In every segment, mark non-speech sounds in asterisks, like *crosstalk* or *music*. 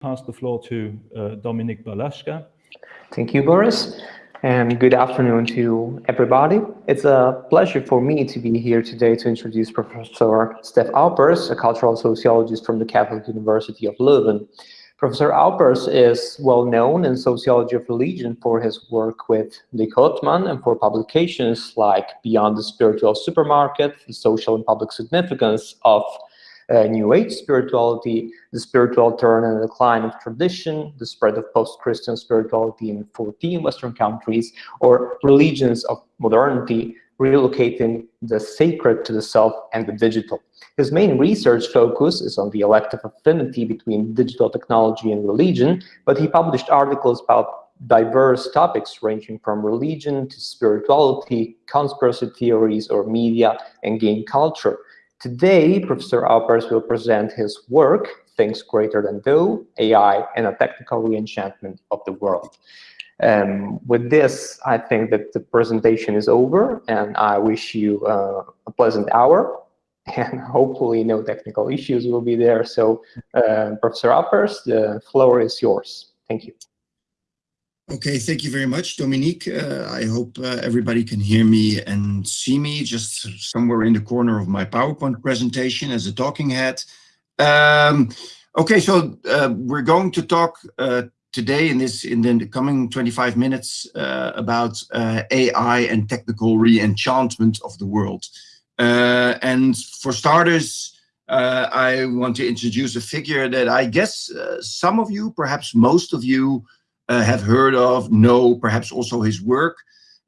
pass the floor to uh, Balashka. Thank you, Boris, and good afternoon to everybody. It's a pleasure for me to be here today to introduce Professor Stef Aupers, a cultural sociologist from the Catholic University of Leuven. Professor Aupers is well known in sociology of religion for his work with Luc Houtman and for publications like Beyond the Spiritual Supermarket, The Social and Public Significance of uh, New Age Spirituality, The Spiritual Turn and Decline of Tradition, The Spread of Post-Christian Spirituality in 14 Western countries, or Religions of Modernity, relocating the sacred to the self and the digital. His main research focus is on the elective affinity between digital technology and religion, but he published articles about diverse topics ranging from religion to spirituality, conspiracy theories, or media and game culture. Today, Professor Aupers will present his work, Things Greater Than Thou, AI and a Technical Reenchantment of the World. Um, with this, I think that the presentation is over, and I wish you uh, a pleasant hour, *laughs* and hopefully no technical issues will be there. So, uh, Professor Aupers, the floor is yours. Thank you. Okay, thank you very much, Dominique. Uh, I hope uh, everybody can hear me and see me just somewhere in the corner of my PowerPoint presentation as a talking head. Um, okay, so uh, we're going to talk uh, today in this in the coming 25 minutes uh, about uh, AI and technical re-enchantment of the world. And for starters, I want to introduce a figure that I guess some of you, perhaps most of you, have heard of, know perhaps also his work,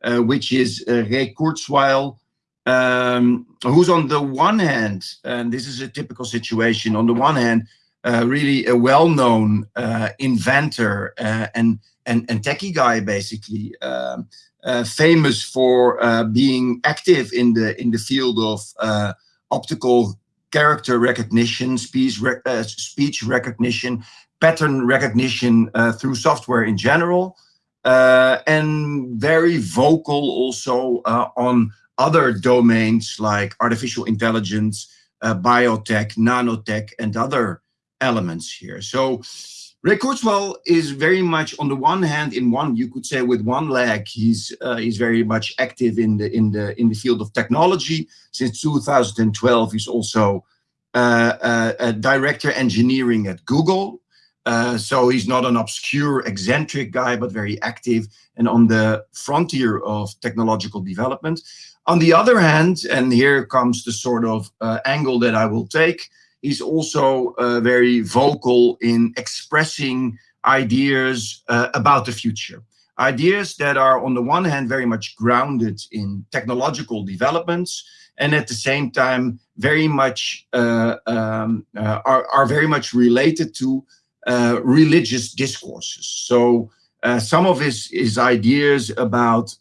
which is Ray Kurzweil, um, who's on the one hand, and this is a typical situation, on the one hand, uh, really a well-known uh, inventor uh, and, and, and techie guy, basically, um, uh, famous for uh, being active in the in the field of optical character recognition, speech, speech recognition, pattern recognition through software in general, and very vocal also on other domains like artificial intelligence, biotech, nanotech, and other elements here. So Ray Kurzweil is very much on the one hand, in one you could say with one leg, he's uh, he's very much active in the in the in the field of technology. Since 2012, he's also uh, uh, a director engineering at Google. Uh, so he's not an obscure, eccentric guy, but very active and on the frontier of technological development. On the other hand, and here comes the sort of uh, angle that I will take, He's also uh, very vocal in expressing ideas uh, about the future. Ideas that are, on the one hand, very much grounded in technological developments, and at the same time, very much uh, um, uh, are, are very much related to uh, religious discourses. So uh, some of his, his ideas about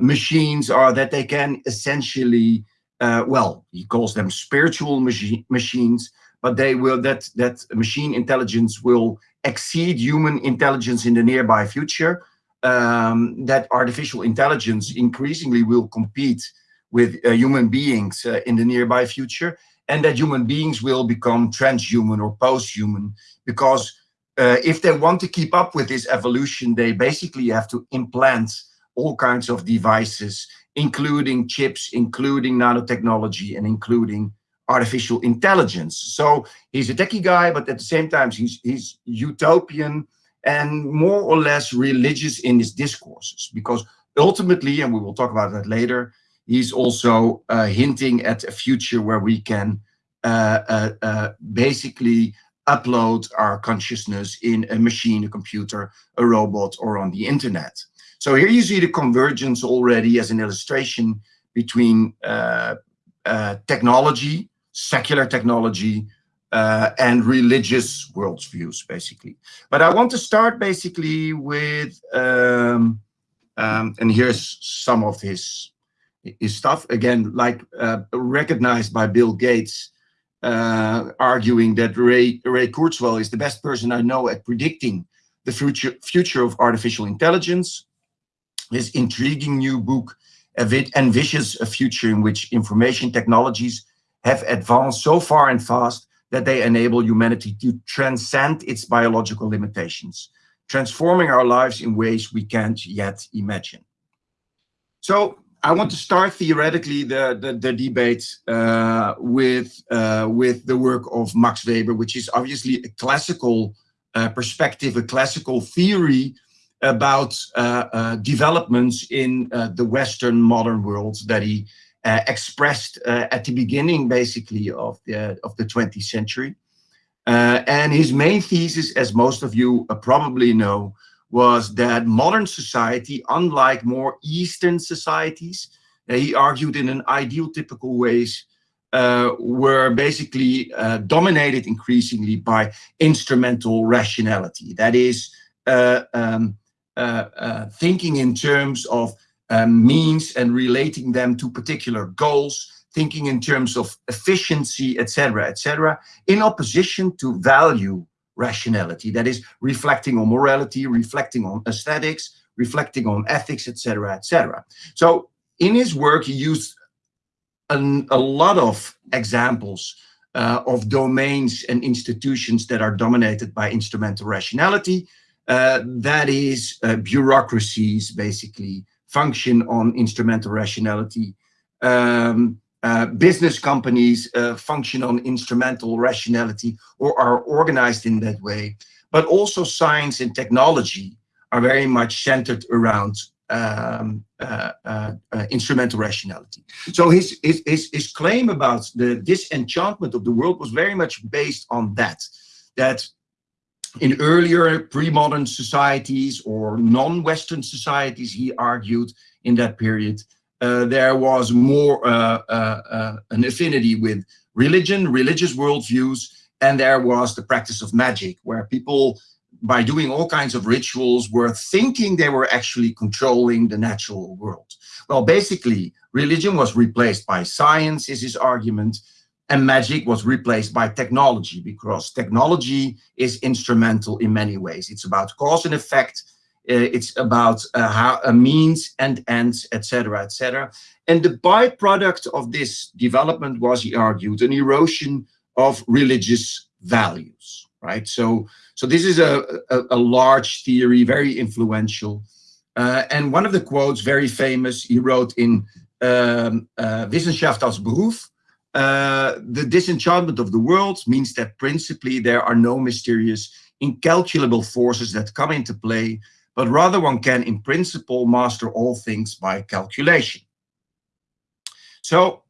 machines are that they can essentially uh, well, he calls them spiritual machi machines, but they will that that machine intelligence will exceed human intelligence in the nearby future. Um, that artificial intelligence increasingly will compete with uh, human beings uh, in the nearby future, and that human beings will become transhuman or post-human because uh, if they want to keep up with this evolution, they basically have to implant all kinds of devices including chips, including nanotechnology, and including artificial intelligence. So he's a techie guy, but at the same time, he's, he's utopian and more or less religious in his discourses, because ultimately, and we will talk about that later, he's also uh, hinting at a future where we can uh, uh, basically upload our consciousness in a machine, a computer, a robot, or on the internet. So here you see the convergence already as an illustration between uh, uh, technology, secular technology, uh, and religious worldviews, basically. But I want to start basically with, um, um, and here's some of his his stuff again, like uh, recognized by Bill Gates, uh, arguing that Ray Ray Kurzweil is the best person I know at predicting the future future of artificial intelligence. His intriguing new book envisions a future in which information technologies have advanced so far and fast that they enable humanity to transcend its biological limitations, transforming our lives in ways we can't yet imagine. So I want to start theoretically the, the, the debate uh, with, uh, with the work of Max Weber, which is obviously a classical uh, perspective, a classical theory about uh, uh, developments in uh, the Western modern world that he expressed at the beginning, basically, of the, of the 20th century. and his main thesis, as most of you probably know, was that modern society, unlike more Eastern societies, he argued in an ideal typical ways, uh, were basically uh, dominated increasingly by instrumental rationality. That is, uh, um, uh, uh, thinking in terms of um, means and relating them to particular goals, thinking in terms of efficiency, etc., etc., in opposition to value rationality. That is reflecting on morality, reflecting on aesthetics, reflecting on ethics, etc., etc. So in his work, he used an, a lot of examples uh, of domains and institutions that are dominated by instrumental rationality. Uh, that is, uh, bureaucracies basically function on instrumental rationality. Um, uh, business companies uh, function on instrumental rationality or are organized in that way. But also science and technology are very much centered around um, uh, uh, uh, instrumental rationality. So his, his, his, his claim about the disenchantment of the world was very much based on that, that in earlier pre-modern societies or non-Western societies, he argued in that period, uh, there was more uh, uh, uh an affinity with religion, religious worldviews, and there was the practice of magic, where people by doing all kinds of rituals were thinking they were actually controlling the natural world. Well, basically, religion was replaced by science, is his argument, and magic was replaced by technology because technology is instrumental in many ways. It's about cause and effect, it's about uh, how a means and ends, etc., etc. And the byproduct of this development was, he argued, an erosion of religious values, right? So so this is a, a, a large theory, very influential. Uh, and one of the quotes, very famous, he wrote in um, uh, Wissenschaft als Beruf, uh, the disenchantment of the world means that principally there are no mysterious, incalculable forces that come into play, but rather one can in principle master all things by calculation. So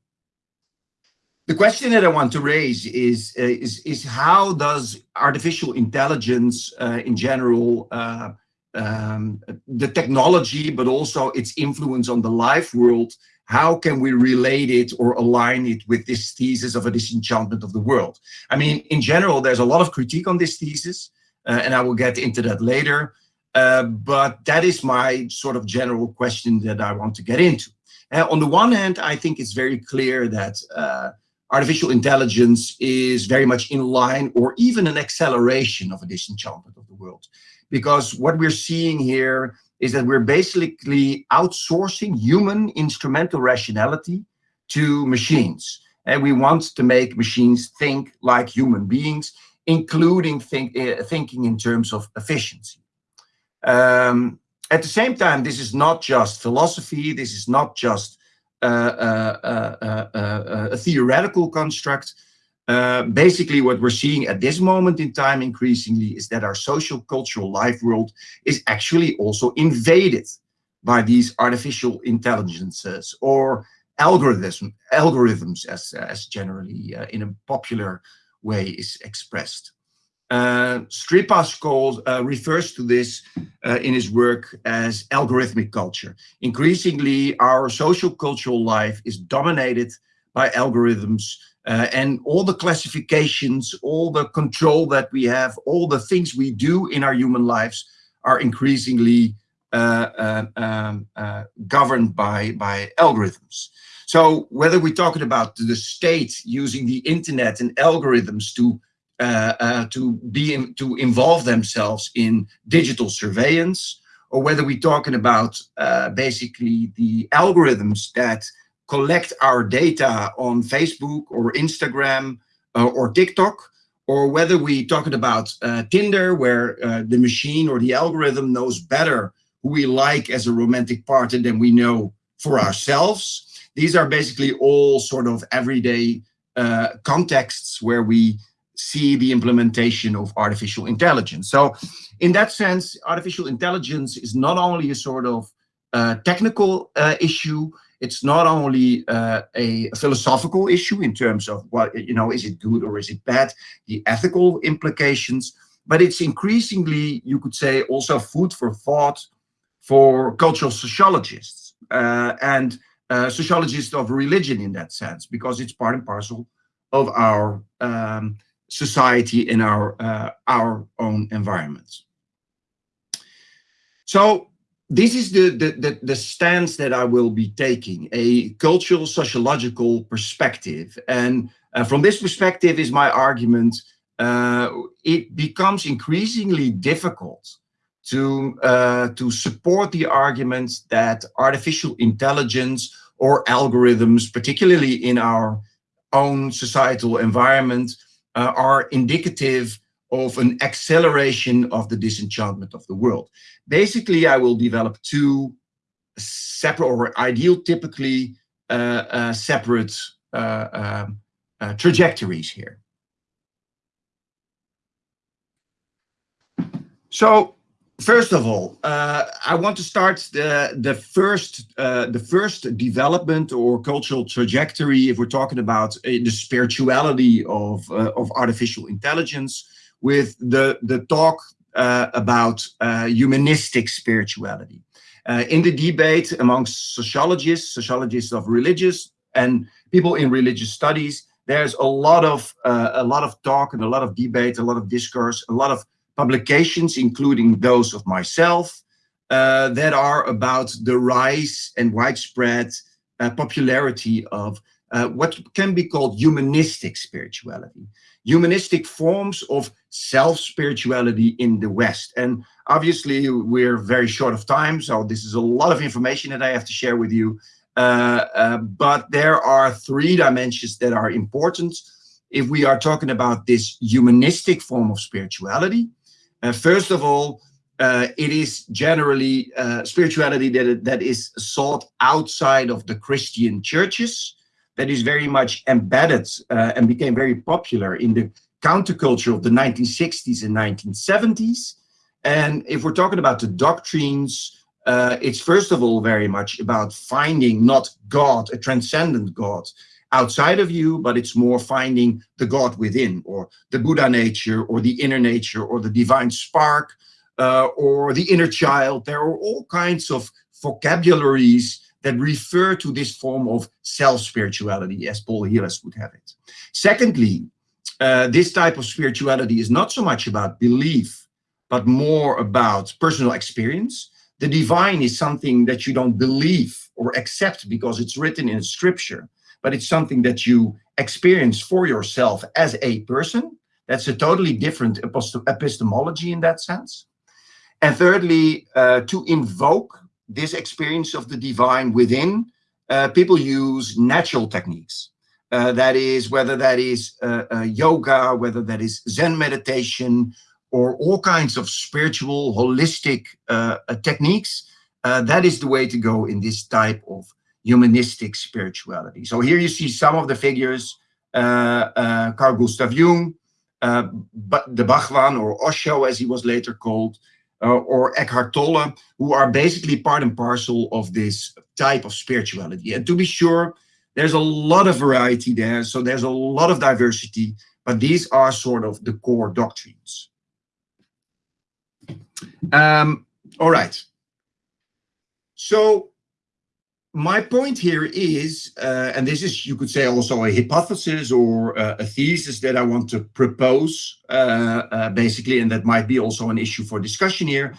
the question that I want to raise is, uh, is, is how does artificial intelligence uh, in general, uh, um, the technology, but also its influence on the life world, how can we relate it or align it with this thesis of a disenchantment of the world? I mean, in general, there's a lot of critique on this thesis, uh, and I will get into that later. Uh, but that is my sort of general question that I want to get into. Uh, on the one hand, I think it's very clear that artificial intelligence is very much in line or even an acceleration of a disenchantment of the world. Because what we're seeing here is that we're basically outsourcing human instrumental rationality to machines. And we want to make machines think like human beings, including think, uh, thinking in terms of efficiency. Um, at the same time, this is not just philosophy, this is not just a theoretical construct. Uh, basically, what we're seeing at this moment in time increasingly is that our social cultural life world is actually also invaded by these artificial intelligences or algorithms, algorithms as, as generally uh, in a popular way is expressed. Uh, Striphas calls, uh, refers to this uh, in his work as algorithmic culture. Increasingly, our social cultural life is dominated by algorithms uh, and all the classifications, all the control that we have, all the things we do in our human lives are increasingly uh, uh, um, governed by, by algorithms. So whether we're talking about the state using the internet and algorithms to uh, uh, to be in, to involve themselves in digital surveillance, or whether we're talking about uh, basically the algorithms that collect our data on Facebook or Instagram uh, or TikTok, or whether we're talking about uh, Tinder, where uh, the machine or the algorithm knows better who we like as a romantic partner than we know for ourselves. These are basically all sort of everyday uh, contexts where we see the implementation of artificial intelligence. So in that sense, artificial intelligence is not only a sort of uh, technical uh, issue, it's not only uh, a philosophical issue in terms of what, you know, is it good or is it bad, the ethical implications, but it's increasingly, you could say, also food for thought for cultural sociologists uh, and uh, sociologists of religion in that sense, because it's part and parcel of our um, society in our, uh, our own environments. So this is the, the, the, the, stance that I will be taking, a cultural sociological perspective. And uh, from this perspective is my argument, uh, it becomes increasingly difficult to, uh, to support the argument that artificial intelligence or algorithms, particularly in our own societal environment, uh, are indicative of an acceleration of the disenchantment of the world. Basically, I will develop two separate or ideal typically uh, uh, separate uh, um, uh, trajectories here. So First of all, uh, I want to start the the first uh, the first development or cultural trajectory. If we're talking about uh, the spirituality of uh, of artificial intelligence, with the the talk uh, about uh, humanistic spirituality. in the debate amongst sociologists, sociologists of religious and people in religious studies, there's a lot of a lot of talk and a lot of debate, a lot of discourse, a lot of publications, including those of myself, uh, that are about the rise and widespread uh, popularity of uh, what can be called humanistic spirituality, humanistic forms of self-spirituality in the West. And obviously, we're very short of time, so this is a lot of information that I have to share with you. Uh, uh, but there are three dimensions that are important if we are talking about this humanistic form of spirituality. Uh, first of all, uh, it is generally uh, spirituality that, that is sought outside of the Christian churches, that is very much embedded uh, and became very popular in the counterculture of the 1960s and 1970s. And if we're talking about the doctrines, uh, it's first of all very much about finding not God, a transcendent God, outside of you, but it's more finding the God within, or the Buddha nature, or the inner nature, or the divine spark, uh, or the inner child. There are all kinds of vocabularies that refer to this form of self-spirituality, as Paul Heelas would have it. Secondly, uh, this type of spirituality is not so much about belief, but more about personal experience. The divine is something that you don't believe or accept because it's written in scripture, but it's something that you experience for yourself as a person. That's a totally different epistemology in that sense. And thirdly, uh, to invoke this experience of the divine within, uh, people use natural techniques. Uh, that is, whether that is uh, uh, yoga, whether that is Zen meditation, or all kinds of spiritual, holistic uh, techniques, that is the way to go in this type of humanistic spirituality. So here you see some of the figures, uh, uh, Carl Gustav Jung, uh, the Bhagwan or Osho as he was later called, uh, or Eckhart Tolle, who are basically part and parcel of this type of spirituality. And to be sure, there's a lot of variety there, so there's a lot of diversity, but these are sort of the core doctrines. Um, all right. So my point here is, uh, and this is, you could say, also a hypothesis or uh, a thesis that I want to propose, uh, uh basically, and that might be also an issue for discussion here.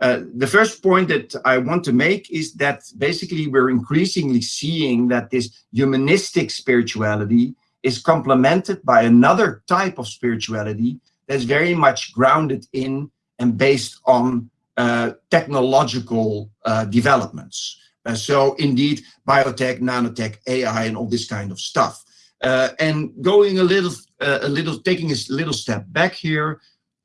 Uh, the first point that I want to make is that basically we're increasingly seeing that this humanistic spirituality is complemented by another type of spirituality that's very much grounded in and based on uh, technological developments. Uh, so indeed, biotech, nanotech, AI, and all this kind of stuff. Uh, and going a little uh, a little, taking a little step back here,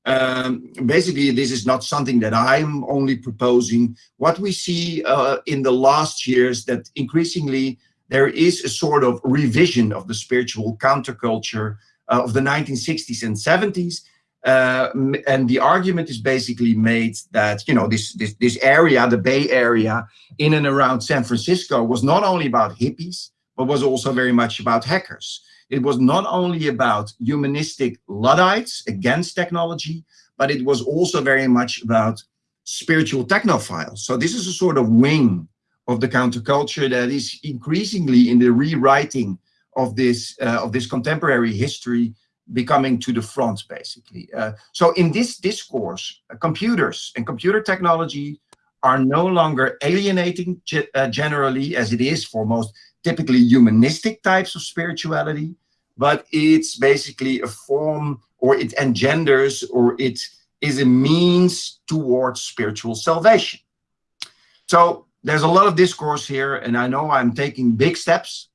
um, basically, this is not something that I'm only proposing. What we see uh, in the last years that increasingly there is a sort of revision of the spiritual counterculture uh, of the 1960s and 70s. Uh, and the argument is basically made that, you know, this, this, this area, the Bay Area in and around San Francisco was not only about hippies, but was also very much about hackers. It was not only about humanistic Luddites against technology, but it was also very much about spiritual technophiles. So this is a sort of wing of the counterculture that is increasingly in the rewriting of this uh, of this contemporary history becoming to the front basically uh, so in this discourse uh, computers and computer technology are no longer alienating ge uh, generally as it is for most typically humanistic types of spirituality but it's basically a form or it engenders or it is a means towards spiritual salvation. So there's a lot of discourse here, and I know I'm taking big steps,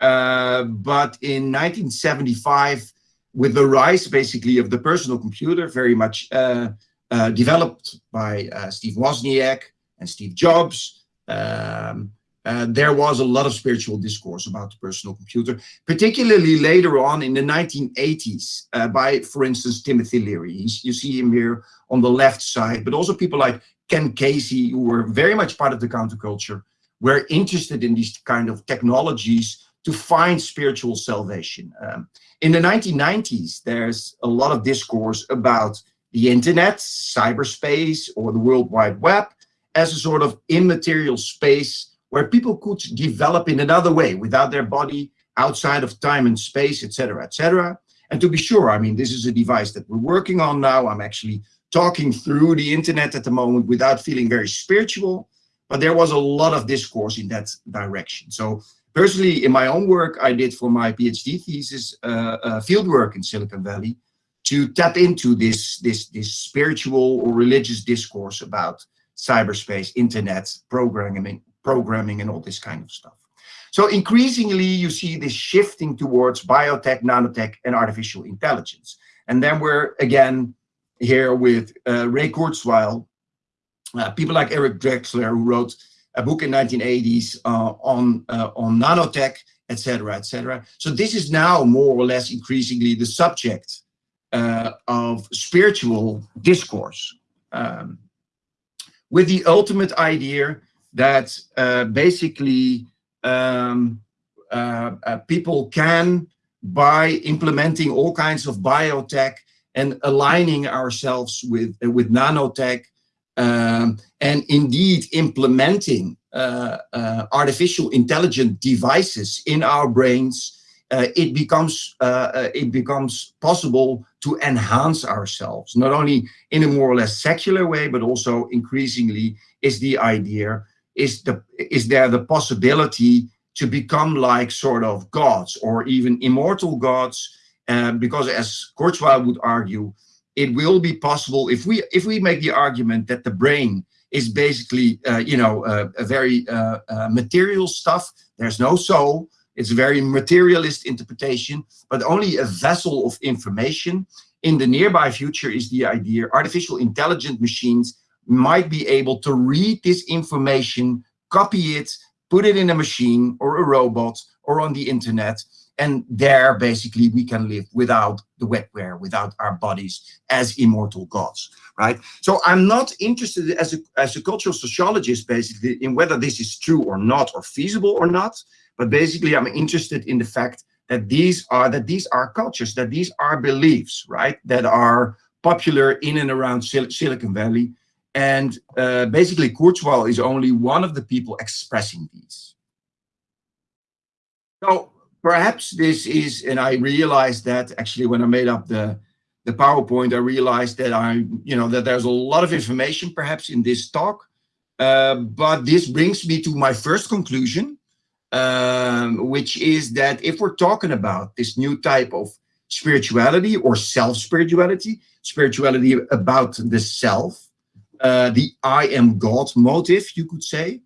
uh, but in 1975, with the rise basically of the personal computer, very much uh, uh, developed by uh, Steve Wozniak and Steve Jobs, um, uh, there was a lot of spiritual discourse about the personal computer, particularly later on in the 1980s uh, by, for instance, Timothy Leary. You see him here on the left side, but also people like Ken Kesey, who were very much part of the counterculture, were interested in these kind of technologies to find spiritual salvation. Um, in the 1990s, there's a lot of discourse about the internet, cyberspace, or the World Wide Web as a sort of immaterial space where people could develop in another way without their body outside of time and space, etc., etc. And to be sure, I mean, this is a device that we're working on now. I'm actually talking through the internet at the moment without feeling very spiritual, but there was a lot of discourse in that direction. So personally, in my own work, I did for my PhD thesis uh, uh, field work in Silicon Valley to tap into this, this, this spiritual or religious discourse about cyberspace, internet, programming, programming and all this kind of stuff. So increasingly, you see this shifting towards biotech, nanotech, and artificial intelligence. And then we're again here with uh, Ray Kurzweil, uh, people like Eric Drexler, who wrote a book in 1980s uh, on uh, on nanotech, etc., etc. So this is now more or less increasingly the subject uh, of spiritual discourse, um, with the ultimate idea that uh, basically um, uh, uh, people can, by implementing all kinds of biotech and aligning ourselves with, with nanotech, um, and indeed implementing uh, uh, artificial intelligent devices in our brains, uh, it becomes it becomes possible to enhance ourselves, not only in a more or less secular way, but also increasingly is the idea is the is there the possibility to become like sort of gods or even immortal gods? Uh, because as Kurzweil would argue it will be possible if we if we make the argument that the brain is basically uh, you know uh, a very uh, uh, material stuff there's no soul it's a very materialist interpretation but only a vessel of information in the nearby future is the idea artificial intelligent machines might be able to read this information, copy it, put it in a machine or a robot or on the internet. And there, basically, we can live without the wetware, without our bodies as immortal gods, right? So I'm not interested as a, as a cultural sociologist, basically, in whether this is true or not, or feasible or not. But basically, I'm interested in the fact that these are that these are cultures, that these are beliefs, right, that are popular in and around Sil Silicon Valley, and uh, basically, Kurzweil is only one of the people expressing these. So perhaps this is, and I realized that actually when I made up the, the PowerPoint, I realized that I, you know, that there's a lot of information perhaps in this talk. Uh, but this brings me to my first conclusion, um, which is that if we're talking about this new type of spirituality or self-spirituality, spirituality about the self, uh, the I am God motive, you could say,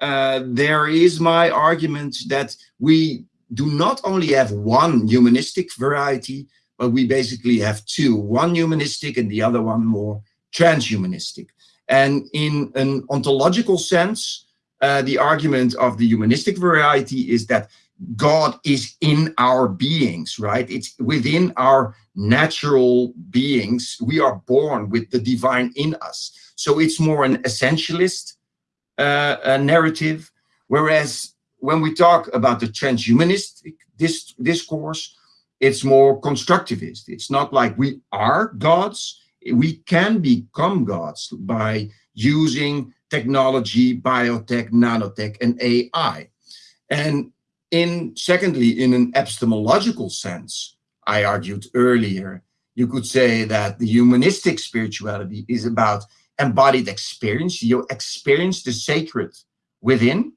uh, there is my argument that we do not only have one humanistic variety, but we basically have two, one humanistic and the other one more transhumanistic. And in an ontological sense, uh, the argument of the humanistic variety is that God is in our beings, right? It's within our natural beings. We are born with the divine in us. So it's more an essentialist uh, narrative. Whereas when we talk about the transhumanistic dis discourse, it's more constructivist. It's not like we are gods. We can become gods by using technology, biotech, nanotech, and AI. And in secondly, in an epistemological sense, I argued earlier, you could say that the humanistic spirituality is about embodied experience. You experience the sacred within,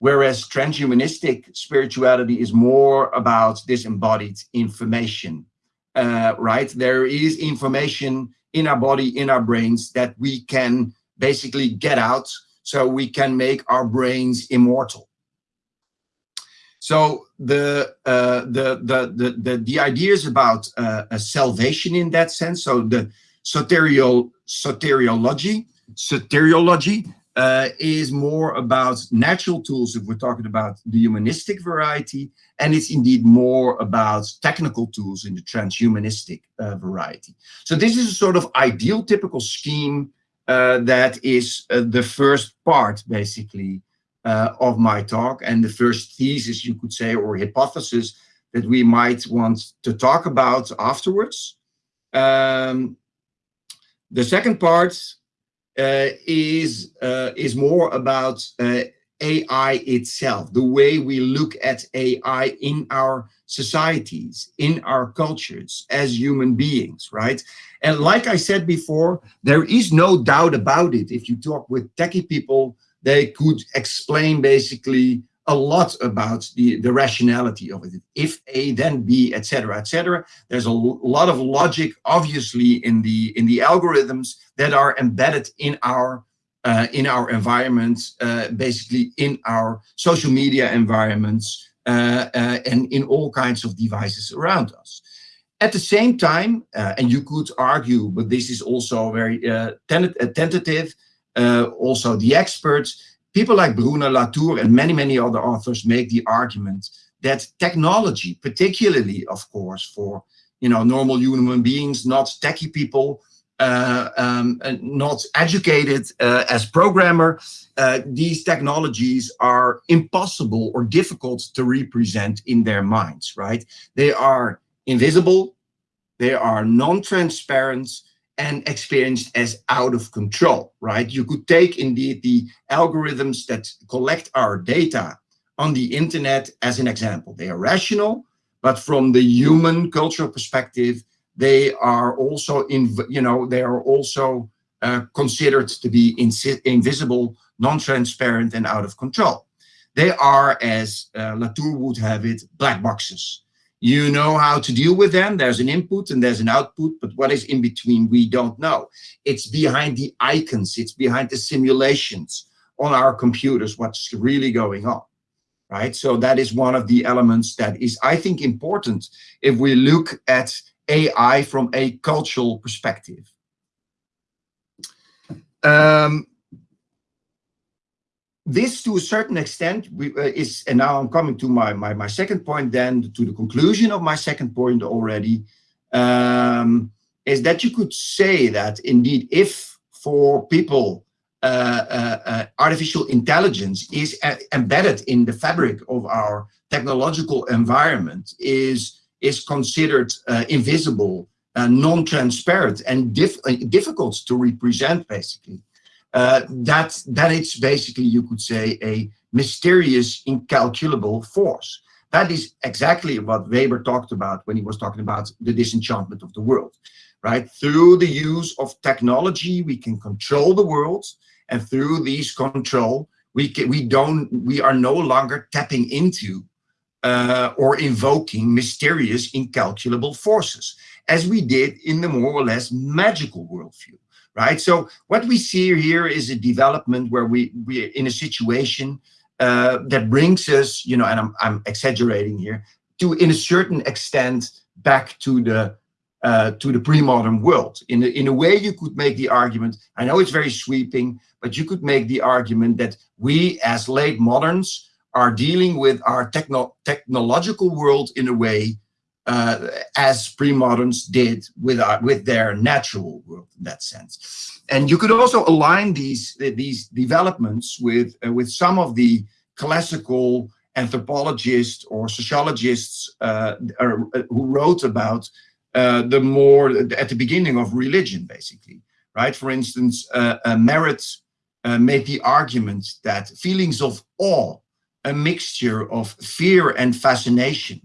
whereas transhumanistic spirituality is more about disembodied information, uh, right? There is information in our body, in our brains that we can basically get out so we can make our brains immortal. So the uh, the, the the the the idea is about uh, a salvation in that sense. So the soteriol soteriology soteriology uh, is more about natural tools if we're talking about the humanistic variety, and it's indeed more about technical tools in the transhumanistic uh, variety. So this is a sort of ideal typical scheme uh, that is uh, the first part, basically, uh, of my talk and the first thesis, you could say, or hypothesis that we might want to talk about afterwards. Um, the second part is uh, is more about uh, AI itself, the way we look at AI in our societies, in our cultures as human beings, right? And like I said before, there is no doubt about it. If you talk with techie people, they could explain basically a lot about the, the rationality of it. If A, then B, etc., etc. There's a lot of logic, obviously, in the in the algorithms that are embedded in our uh, in our environments, uh, basically in our social media environments, uh, uh and in all kinds of devices around us. At the same time, uh, and you could argue, but this is also very uh, tentative, also the experts, people like Bruno Latour and many, many other authors make the argument that technology, particularly, of course, for you know normal human beings, not techie people, uh, um, not educated uh, as programmer, uh, these technologies are impossible or difficult to represent in their minds, right? They are invisible, they are non-transparent, and experienced as out of control, right? You could take indeed the algorithms that collect our data on the internet as an example. They are rational, but from the human cultural perspective, they are also in, you know, they are also uh, considered to be invisible, non-transparent, and out of control. They are, as uh, Latour would have it, black boxes. You know how to deal with them. There's an input and there's an output, but what is in between, we don't know. It's behind the icons, it's behind the simulations on our computers, what's really going on, right? So that is one of the elements that is, I think, important if we look at AI from a cultural perspective. Um, this to a certain extent we, uh, is, and now I'm coming to my, my, my second point then, to the conclusion of my second point already, um, is that you could say that indeed if for people uh, uh, uh artificial intelligence is uh, embedded in the fabric of our technological environment, is, is considered invisible, non-transparent and difficult to represent basically, uh, that, that it's basically, you could say, a mysterious, incalculable force. That is exactly what Weber talked about when he was talking about the disenchantment of the world, right? Through the use of technology, we can control the world, and through these control, we can, we don't we are no longer tapping into uh, or invoking mysterious, incalculable forces, as we did in the more or less magical worldview right? So what we see here is a development where we we are in a situation uh, that brings us, you know, and I'm I'm exaggerating here, to, in a certain extent, back to the uh, to the pre-modern world. In a, in a way, you could make the argument, I know it's very sweeping, but you could make the argument that we as late moderns are dealing with our techno technological world in a way uh, as pre-moderns did with, our, with their natural world in that sense. And you could also align these, these developments with, uh, with some of the classical anthropologists or sociologists uh, who wrote about uh, the more at the beginning of religion, basically, right? For instance, uh, uh, Marett uh, made the argument that feelings of awe, a mixture of fear and fascination,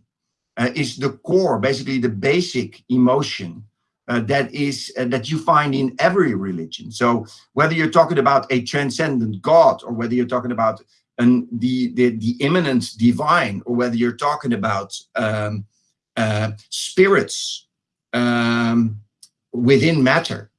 uh, is the core, basically the basic emotion uh, that is that you find in every religion. So whether you're talking about a transcendent God, or whether you're talking about an, the, the the immanent divine, or whether you're talking about um, spirits um, within matter.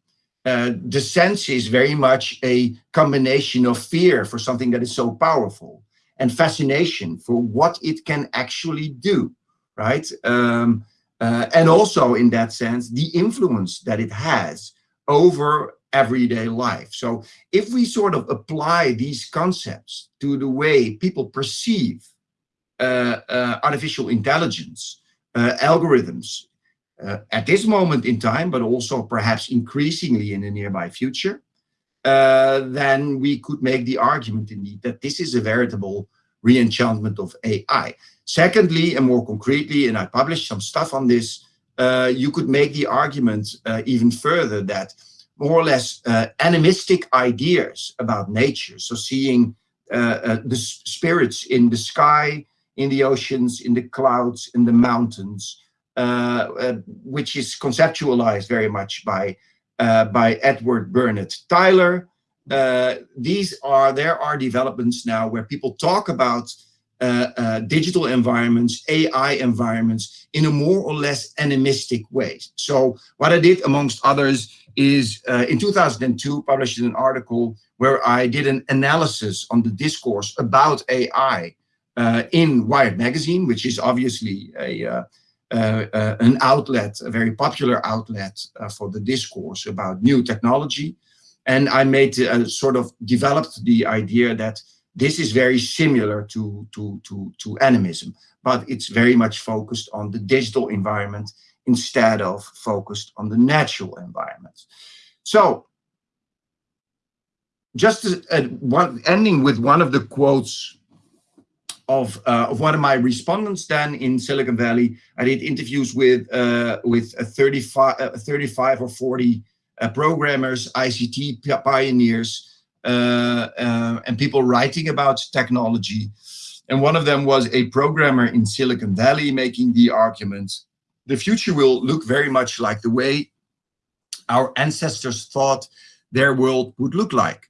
Uh, the sense is very much a combination of fear for something that is so powerful and fascination for what it can actually do, right? Um, uh, and also in that sense, the influence that it has over everyday life. So if we sort of apply these concepts to the way people perceive uh, uh artificial intelligence, uh, algorithms, uh, at this moment in time, but also perhaps increasingly in the nearby future, uh, then we could make the argument indeed that this is a veritable reenchantment of AI. Secondly, and more concretely, and I published some stuff on this, uh, you could make the argument uh, even further that more or less uh, animistic ideas about nature, so seeing uh, the spirits in the sky, in the oceans, in the clouds, in the mountains, uh, uh, which is conceptualized very much by uh, by Edward Burnett Tylor. these are there are developments now where people talk about uh, uh, digital environments, AI environments in a more or less animistic way. So what I did amongst others is uh, in 2002 published an article where I did an analysis on the discourse about AI in Wired magazine, which is obviously a uh, uh, an outlet, a very popular outlet uh, for the discourse about new technology. And I made sort of developed the idea that this is very similar to, to, to, to animism, but it's very much focused on the digital environment instead of focused on the natural environment. So just uh, one, ending with one of the quotes of, uh, of one of my respondents then in Silicon Valley. I did interviews with uh, with 35, uh, 35 or 40 uh, programmers, ICT pioneers, uh, uh, and people writing about technology. And one of them was a programmer in Silicon Valley making the argument, the future will look very much like the way our ancestors thought their world would look like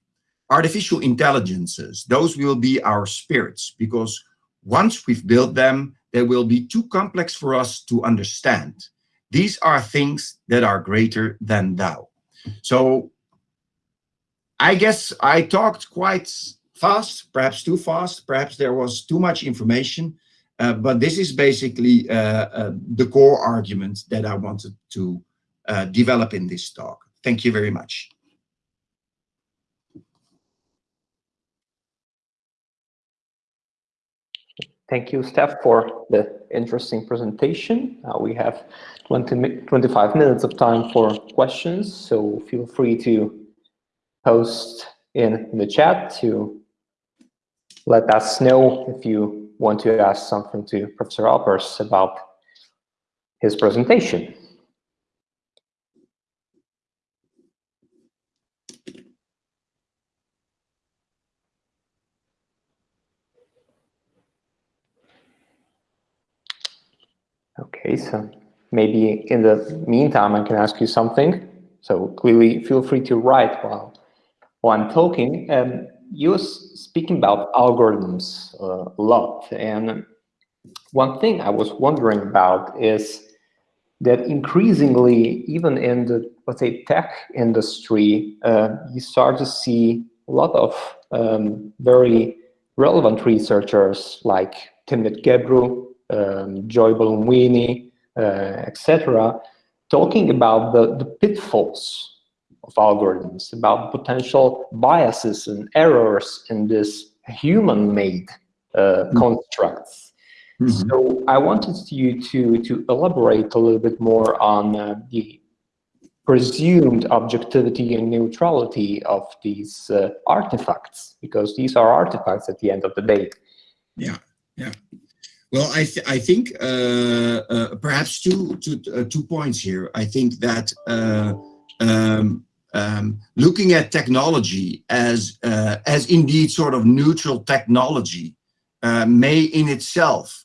artificial intelligences, those will be our spirits because once we've built them, they will be too complex for us to understand. These are things that are greater than thou. So I guess I talked quite fast, perhaps too fast, perhaps there was too much information, uh, but this is basically uh, uh, the core argument that I wanted to uh, develop in this talk. Thank you very much. Thank you, Stef, for the interesting presentation. Uh, we have 20, 25 minutes of time for questions, so feel free to post in the chat to let us know if you want to ask something to Professor Aupers about his presentation. Okay, so maybe in the meantime, I can ask you something. So clearly, feel free to write while, while I'm talking. Um, you were speaking about algorithms uh, a lot. And one thing I was wondering about is that increasingly, even in the, let's say, tech industry, uh, you start to see a lot of um, very relevant researchers like Timnit Gebru, um, Joy Buolamwini, uh, etc., talking about the, the pitfalls of algorithms, about potential biases and errors in this human-made uh, mm -hmm. constructs. Mm -hmm. So I wanted you to, to elaborate a little bit more on uh, the presumed objectivity and neutrality of these uh, artifacts, because these are artifacts at the end of the day. Yeah, yeah. Well, I, th I think uh, uh, perhaps uh, two points here. I think that um, um, looking at technology as, as indeed sort of neutral technology may in itself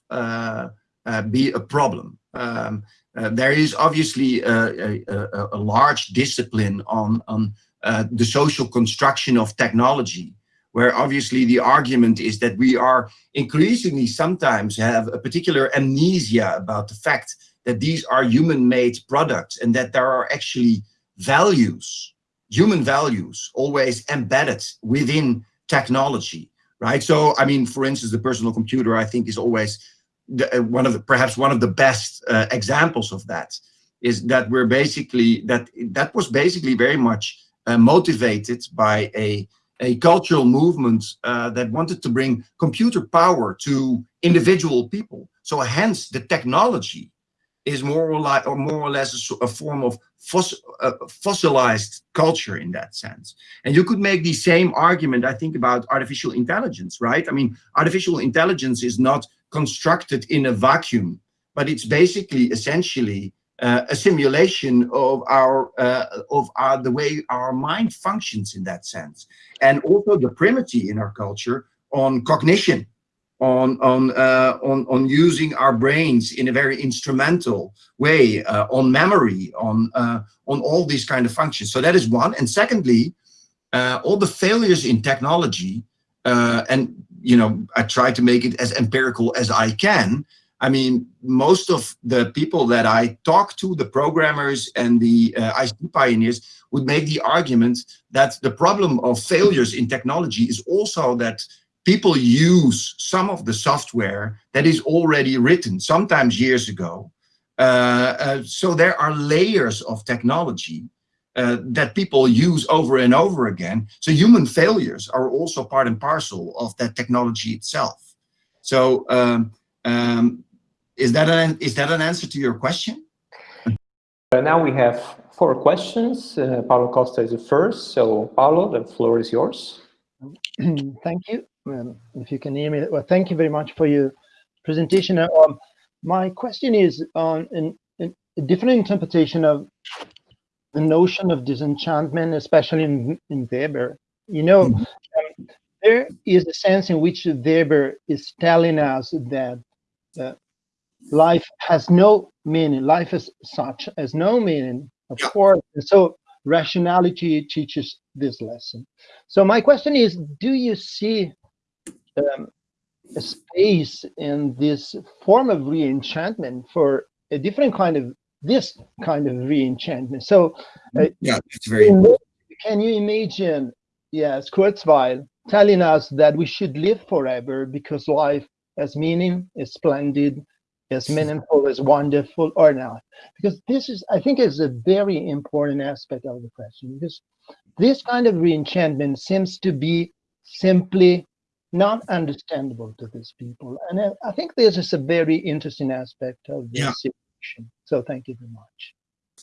be a problem. Um, uh, there is obviously a, a, a, large discipline on, on uh, the social construction of technology, where obviously the argument is that we are increasingly sometimes have a particular amnesia about the fact that these are human-made products and that there are actually values, human values, always embedded within technology, right? So, I mean, for instance, the personal computer, I think, is always the, uh, one of the perhaps one of the best uh, examples of that is that we're basically that that was basically very much uh, motivated by a a cultural movement uh, that wanted to bring computer power to individual people. So hence the technology is more or, or more or less a, a form of uh, fossilized culture in that sense. And you could make the same argument, I think, about artificial intelligence, right? I mean, artificial intelligence is not constructed in a vacuum, but it's basically essentially uh, a simulation of our uh, of our the way our mind functions in that sense, and also the primacy in our culture on cognition, on on uh, on on using our brains in a very instrumental way, uh, on memory, on uh, on all these kind of functions. So that is one. And secondly, uh, all the failures in technology and you know, I try to make it as empirical as I can. I mean, most of the people that I talk to, the programmers and the uh, ICT pioneers, would make the argument that the problem of failures in technology is also that people use some of the software that is already written, sometimes years ago. Uh, uh, so there are layers of technology uh, that people use over and over again. So human failures are also part and parcel of that technology itself. So um, um, is that an is that an answer to your question? Uh, now we have four questions. Uh, Paulo Costa is the first. So Paulo, the floor is yours. *clears throat* thank you. Um, if you can hear me, well, thank you very much for your presentation. Um, my question is on an, an, a different interpretation of the notion of disenchantment, especially in, in Weber. You know, mm -hmm. um, there is a sense in which Weber is telling us that uh, life has no meaning, life as such has no meaning, of course. And so rationality teaches this lesson. So my question is, do you see um, a space in this form of re-enchantment for a different kind of this kind of re-enchantment. So, uh, yeah, it's very. Can you imagine, yes, Kurzweil telling us that we should live forever because life has meaning, is splendid, is meaningful, is wonderful, or not? Because this is, I think, is a very important aspect of the question. Because this kind of re-enchantment seems to be simply not understandable to these people, and I, I think this is a very interesting aspect of this. Yeah so thank you very much.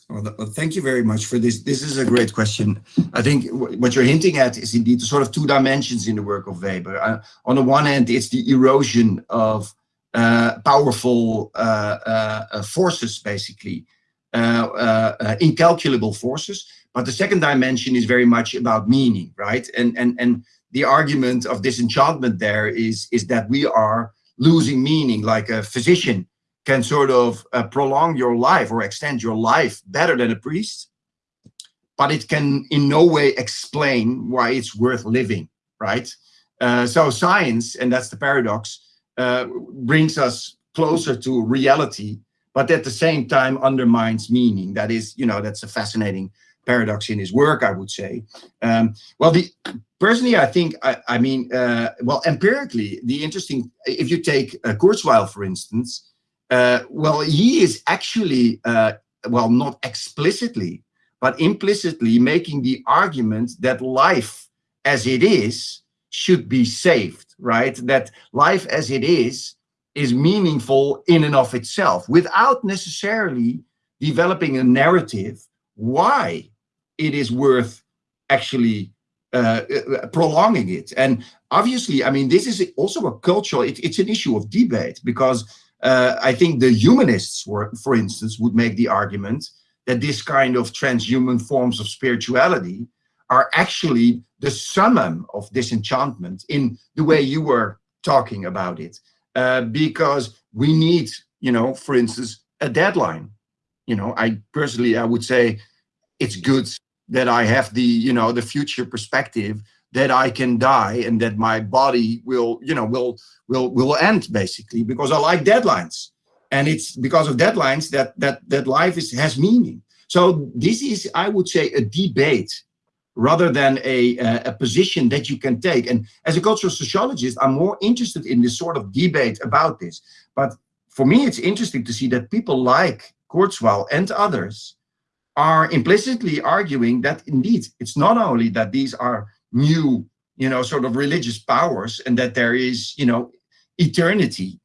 Well, thank you very much for this. This is a great question. I think what you're hinting at is indeed sort of two dimensions in the work of Weber. Uh, on the one hand, it's the erosion of powerful uh, uh, uh forces, basically, uh, incalculable forces. But the second dimension is very much about meaning, right? And and and the argument of disenchantment there is is that we are losing meaning, like a physician can sort of uh, prolong your life or extend your life better than a priest, but it can in no way explain why it's worth living, right? Uh, so science, and that's the paradox, uh, brings us closer to reality, but at the same time undermines meaning. That is, you know, that's a fascinating paradox in his work, I would say. Um, well, the personally, I think, I, I mean, uh, well, empirically, the interesting, if you take uh, Kurzweil, for instance, uh, well, he is actually, uh, well, not explicitly, but implicitly making the argument that life as it is should be saved, right? That life as it is is meaningful in and of itself without necessarily developing a narrative why it is worth actually uh, uh, prolonging it. And obviously, I mean, this is also a cultural, it, it's an issue of debate because uh, I think the humanists, were, for instance, would make the argument that this kind of transhuman forms of spirituality are actually the summum of disenchantment in the way you were talking about it. Uh, because we need, you know, for instance, a deadline. You know, I personally, I would say it's good that I have the, you know, the future perspective that I can die and that my body will, you know, will will will end basically because I like deadlines. And it's because of deadlines that that that life is has meaning. So this is, I would say, a debate rather than a, a position that you can take. And as a cultural sociologist, I'm more interested in this sort of debate about this. But for me, it's interesting to see that people like Kurzweil and others are implicitly arguing that indeed, it's not only that these are new, you know, sort of religious powers and that there is, you know, eternity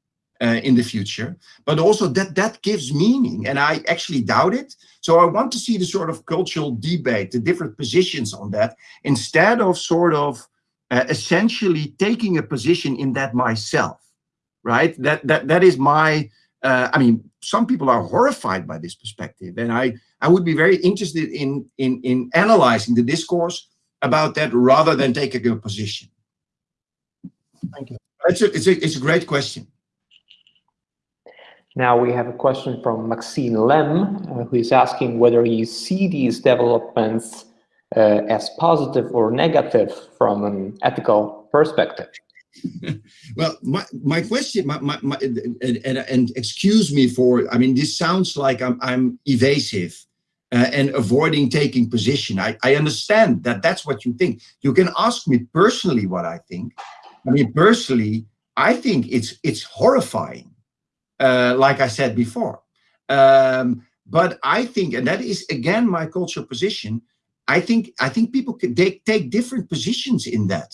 uh, in the future, but also that that gives meaning. And I actually doubt it. So I want to see the sort of cultural debate, the different positions on that, instead of sort of uh, essentially taking a position in that myself, right? That that that is my. Uh, I mean, some people are horrified by this perspective, and I I would be very interested in in in analyzing the discourse about that rather than taking a position. Thank you. It's a, it's a, it's a great question. Now we have a question from Maxine Lem, uh, who is asking whether you see these developments uh, as positive or negative from an ethical perspective. *laughs* well, my, my question, my, my, my and, and, and, excuse me for, I mean, this sounds like I'm, I'm evasive uh, and avoiding taking position. I, I understand that that's what you think. You can ask me personally what I think. I mean, personally, I think it's it's horrifying uh, like I said before. Um, but I think, and that is again my cultural position. I think I think people can take take different positions in that.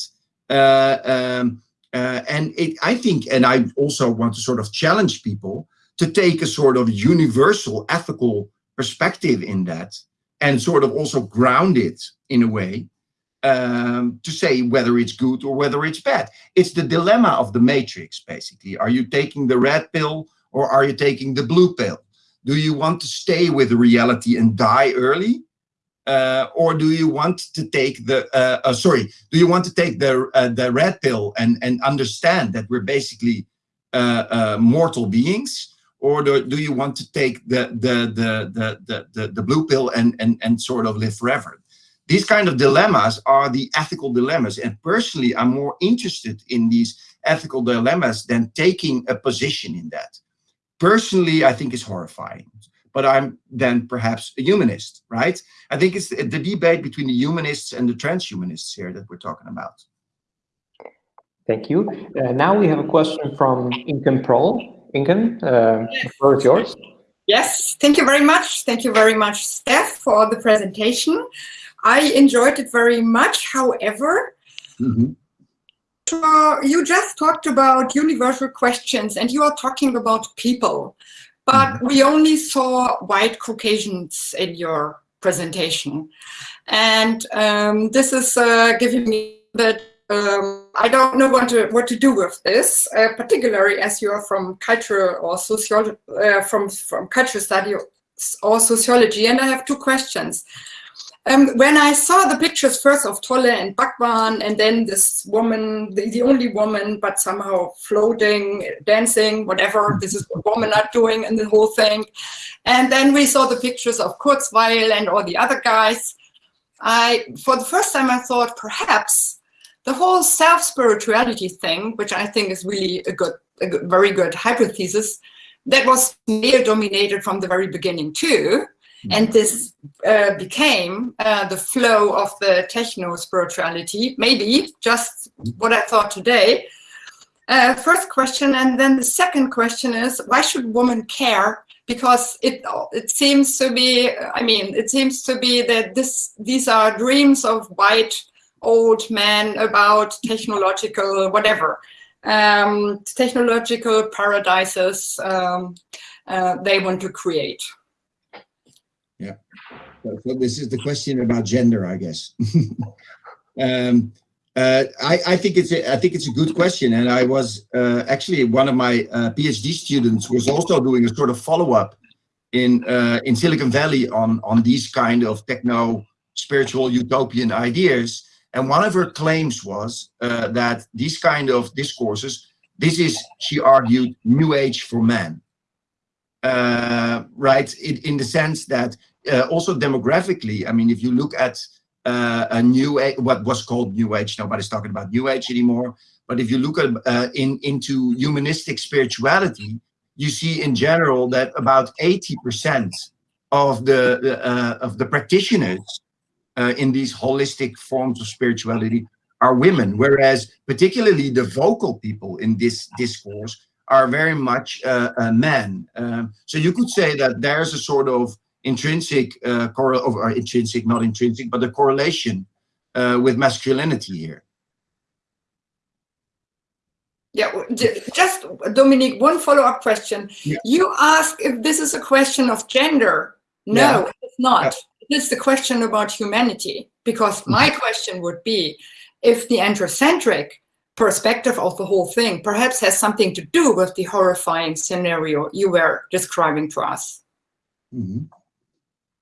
Uh, um, uh, and it, I think, and I also want to sort of challenge people to take a sort of universal ethical perspective in that and sort of also ground it in a way um, to say whether it's good or whether it's bad. It's the dilemma of the matrix, basically. Are you taking the red pill or are you taking the blue pill? Do you want to stay with reality and die early? Uh, or do you want to take the, uh, uh, sorry, do you want to take the, uh, the red pill and, and understand that we're basically uh, uh, mortal beings? Or do, do you want to take the, the, the, the, the, the, the blue pill and, and, and sort of live forever? These kind of dilemmas are the ethical dilemmas. And personally, I'm more interested in these ethical dilemmas than taking a position in that. Personally, I think it's horrifying. But I'm then perhaps a humanist, right? I think it's the debate between the humanists and the transhumanists here that we're talking about. Thank you. Uh, now we have a question from Inken Prol. Inken, uh, the floor is yours. Yes, thank you very much. Thank you very much, Stef, for the presentation. I enjoyed it very much. However, mm -hmm. You just talked about universal questions and you are talking about people, but mm -hmm. we only saw white Caucasians in your presentation. And um, this is uh, giving me that um, I don't know what to, what to do with this, uh, particularly as you are from culture or sociology, uh, from, from culture study or sociology. And I have two questions. Um, when I saw the pictures first of Tolle and Bhagwan and then this woman, the, the, only woman, but somehow floating, dancing, whatever, this is what women are doing and the whole thing. And then we saw the pictures of Kurzweil and all the other guys. I, for the first time, I thought perhaps the whole self-spirituality thing, which I think is really a good, a good very good hypothesis, that was male dominated from the very beginning too, and this uh, became uh, the flow of the techno spirituality. Maybe just what I thought today. Uh, first question, and then the second question is why should women care? Because it it seems to be. I mean, it seems to be that this these are dreams of white old men about technological whatever um, technological paradises um, uh, they want to create. So, this is the question about gender, I guess. *laughs* um, uh, I, I, think it's a, I think it's a good question, and I was uh, actually one of my uh, PhD students was also doing a sort of follow up in uh, in Silicon Valley on on these kind of techno spiritual utopian ideas. And one of her claims was uh, that these kind of discourses, this is, she argued, new age for men. Uh, right, in the sense that uh, also demographically, I mean, if you look at uh, a new what was called new age, nobody's talking about new age anymore. But if you look at uh, in into humanistic spirituality, you see in general that about 80% of the uh, of the practitioners uh, in these holistic forms of spirituality are women, whereas particularly the vocal people in this discourse are very much uh, uh, men. Um, so you could say that there's a sort of intrinsic, uh, or intrinsic, not intrinsic, but a correlation uh, with masculinity here. Yeah, just Dominique, one follow-up question. Yeah. You ask if this is a question of gender. No, yeah. it's not. Yeah. It's the question about humanity. Because my mm-hmm. question would be, if the androcentric perspective of the whole thing perhaps has something to do with the horrifying scenario you were describing to us. Mm -hmm.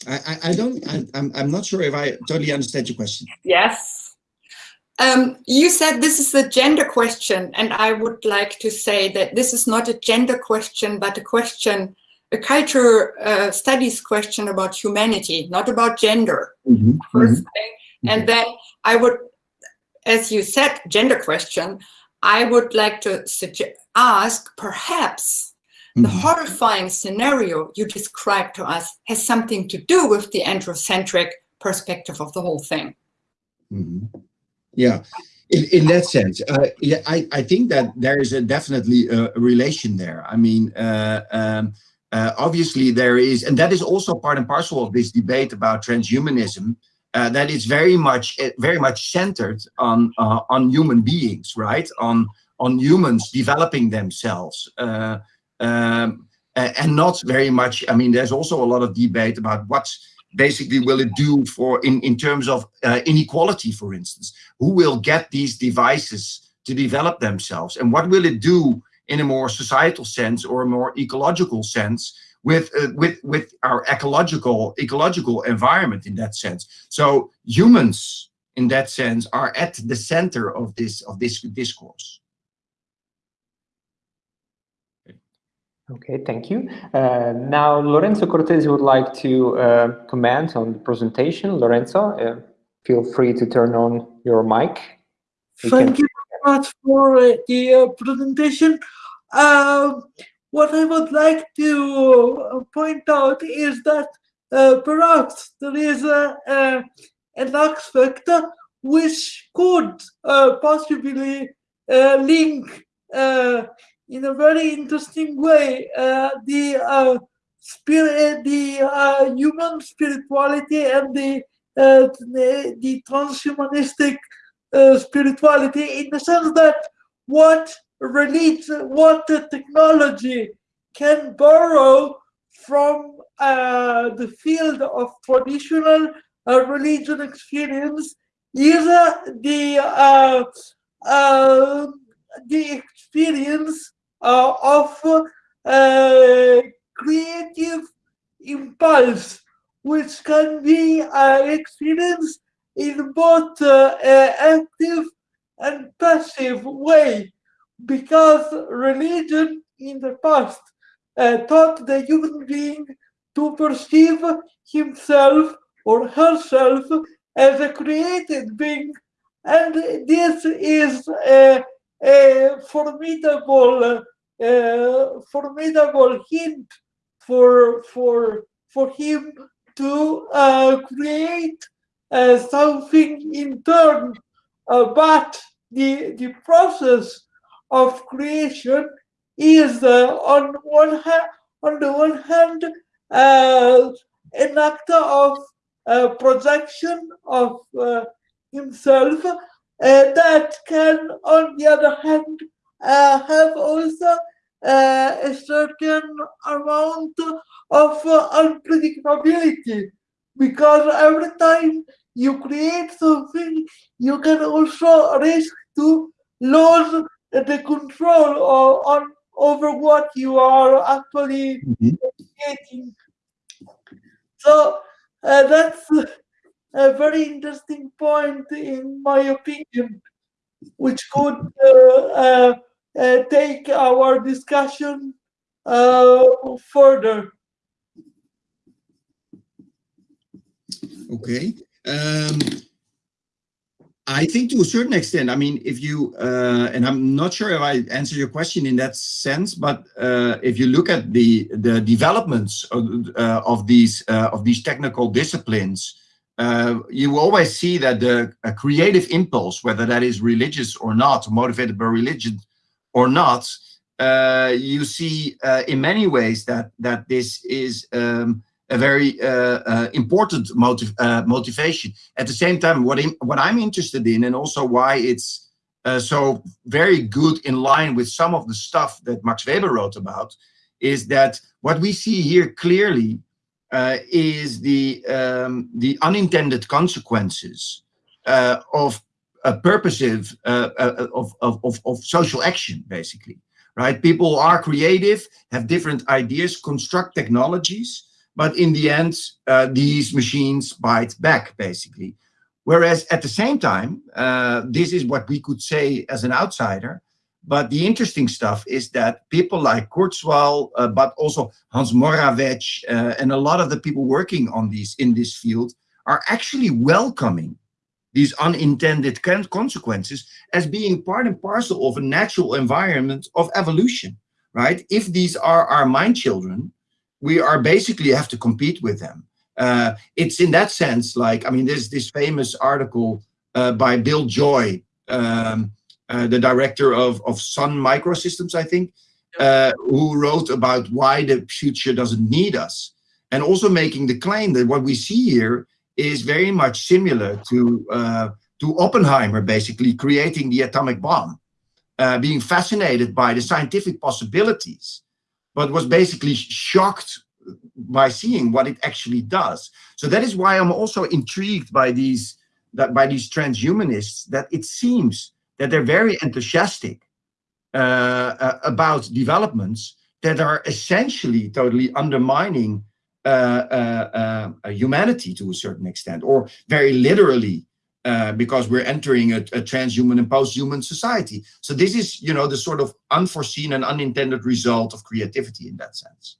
I, I, I, don't, I, I'm, I'm not sure if I totally understand your question. Yes. Um, you said this is a gender question, and I would like to say that this is not a gender question, but a question, a culture uh, studies question about humanity, not about gender. Mm -hmm. First thing. And then I would as you said, gender question, I would like to suggest, ask perhaps mm -hmm. The mm-hmm. horrifying scenario you described to us has something to do with the androcentric perspective of the whole thing. Mm -hmm. Yeah, in, in that sense, uh, yeah, I, I think that there is a definitely a, relation there. I mean, uh, um, uh, obviously there is, and that is also part and parcel of this debate about transhumanism, uh, that is very much eh, very much centered on uh, on human beings, right? On on humans developing themselves, uh, um, and not very much. I mean, there's also a lot of debate about what's basically will it do for in in terms of uh, inequality, for instance. Who will get these devices to develop themselves, and what will it do in a more societal sense or a more ecological sense? with uh, with with our ecological ecological environment in that sense. So humans, in that sense, are at the center of this of this discourse. Okay, thank you. Uh, now, Lorenzo Cortesi would like to uh, comment on the presentation. Lorenzo, uh, feel free to turn on your mic. You Thank can... you very much for uh, the uh, presentation. Um, what I would like to uh, point out is that perhaps there is a, a, an aspect which could possibly link in a very interesting way uh, the spirit, the human spirituality and the the, the transhumanistic spirituality in the sense that what religion, what the technology can borrow from uh, the field of traditional uh, religion experience is uh, the uh, uh, the experience uh, of creative impulse, which can be experienced in both an active and passive way. Because religion in the past uh, taught the human being to perceive himself or herself as a created being and this is a, a formidable formidable hint for for for him to uh, create uh, something in turn, but the, the process of creation is uh, on one hand, on the one hand, uh, an actor of uh, projection of himself that can, on the other hand, uh, have also uh, a certain amount of uh, unpredictability because every time you create something, you can also risk to lose the control or, on over what you are actually Mhm. creating. So uh, that's a very interesting point, in my opinion, which could uh, uh, uh, take our discussion uh, further. Okay. Um, I think to a certain extent, I mean, if you, uh, and I'm not sure if I answer your question in that sense, but uh, if you look at the the developments of, uh, of these uh, of these technical disciplines, uh, you always see that the creative impulse, whether that is religious or not, motivated by religion or not, uh, you see uh, in many ways that that this is um, a very uh, uh, important motiv motivation. At the same time, what what I'm interested in, and also why it's so very good in line with some of the stuff that Max Weber wrote about, is that what we see here clearly uh, is the um, the unintended consequences uh, of a purposive uh, uh, of, of, of, of social action, basically. Right? People are creative, have different ideas, construct technologies, but in the end, uh, these machines bite back, basically. Whereas at the same time, uh, this is what we could say as an outsider, but the interesting stuff is that people like Kurzweil, uh, but also Hans Moravec, uh, and a lot of the people working on these in this field are actually welcoming these unintended consequences as being part and parcel of a natural environment of evolution, right? If these are our mind children, we are basically have to compete with them. Uh, it's in that sense like, I mean, there's this famous article uh, by Bill Joy, um, uh, the director of, of Sun Microsystems, I think, uh, who wrote about why the future doesn't need us. And also making the claim that what we see here is very much similar to, uh, to Oppenheimer, basically creating the atomic bomb, uh, being fascinated by the scientific possibilities but was basically shocked by seeing what it actually does. So that is why I'm also intrigued by these that by these transhumanists that it seems that they're very enthusiastic uh, uh, about developments that are essentially totally undermining uh, uh, uh, humanity to a certain extent, or very literally uh, because we're entering a, a, transhuman and post-human society. So this is, you know, the sort of unforeseen and unintended result of creativity in that sense.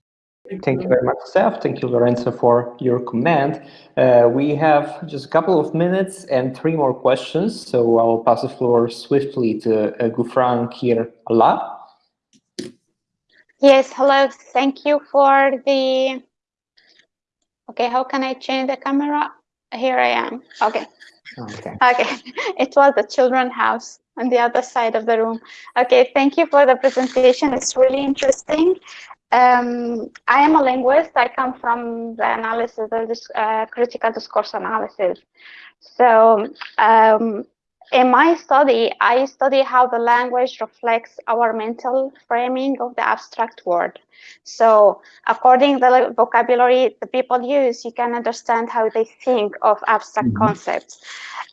Thank you very much, Stef. Thank you, Lorenzo, for your comment. Uh, we have just a couple of minutes and three more questions, so I will pass the floor swiftly to uh, Gufran Kir Allah. Yes, hello. Thank you for the... Okay, how can I change the camera? Here I am. Okay. Okay. Okay, *laughs* it was the children house on the other side of the room. Okay, thank you for the presentation. It's really interesting. Um, I am a linguist. I come from the analysis of this uh, critical discourse analysis. So um, in my study, I study how the language reflects our mental framing of the abstract word. So according to the vocabulary the people use, you can understand how they think of abstract mm -hmm. concepts.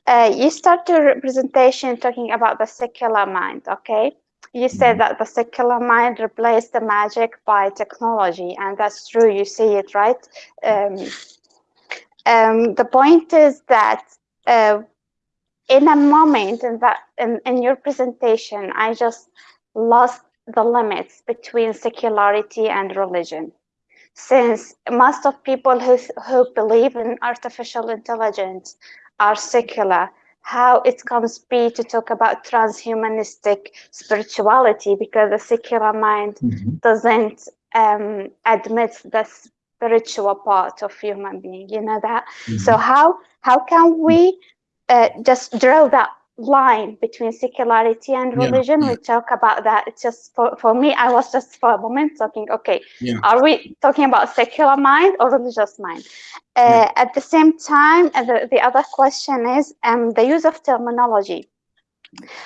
Uh, you start your presentation talking about the secular mind, okay? You said that the secular mind replaced the magic by technology, and that's true, you see it, right? Um, um, the point is that uh, in a moment in that in, in your presentation, I just lost the limits between secularity and religion. Since most of people who, who believe in artificial intelligence are secular, how it comes be to talk about transhumanistic spirituality because the secular mind mm -hmm. doesn't um, admit the spiritual part of human being. You know that. Mhm. So how how can we uh, just drill that line between secularity and religion? yeah. We talk about that. It's just for, for me, I was just for a moment talking, okay, Yeah. are we talking about secular mind or religious mind? Uh, Yeah. At the same time, uh, the, the other question is um, the use of terminology.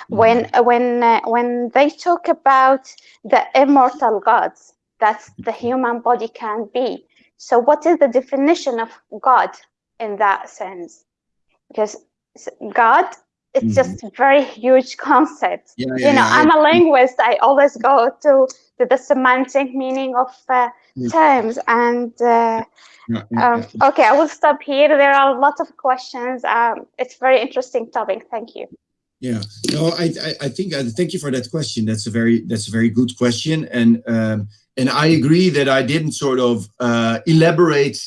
When uh, when uh, when they talk about the immortal gods that the human body can be, so what is the definition of God in that sense? Because God it's Mhm. just a very huge concept. Yeah, you know, yeah, I'm a linguist. I always go to, to the semantic meaning of uh, Yeah. terms. And uh, yeah, yeah, um, yeah. okay, I will stop here. There are a lot of questions. Um, it's very interesting topic. Thank you. Yeah, no, I, I, I think, uh, thank you for that question. That's a very, that's a very good question. And, um, and I agree that I didn't sort of, uh, elaborate,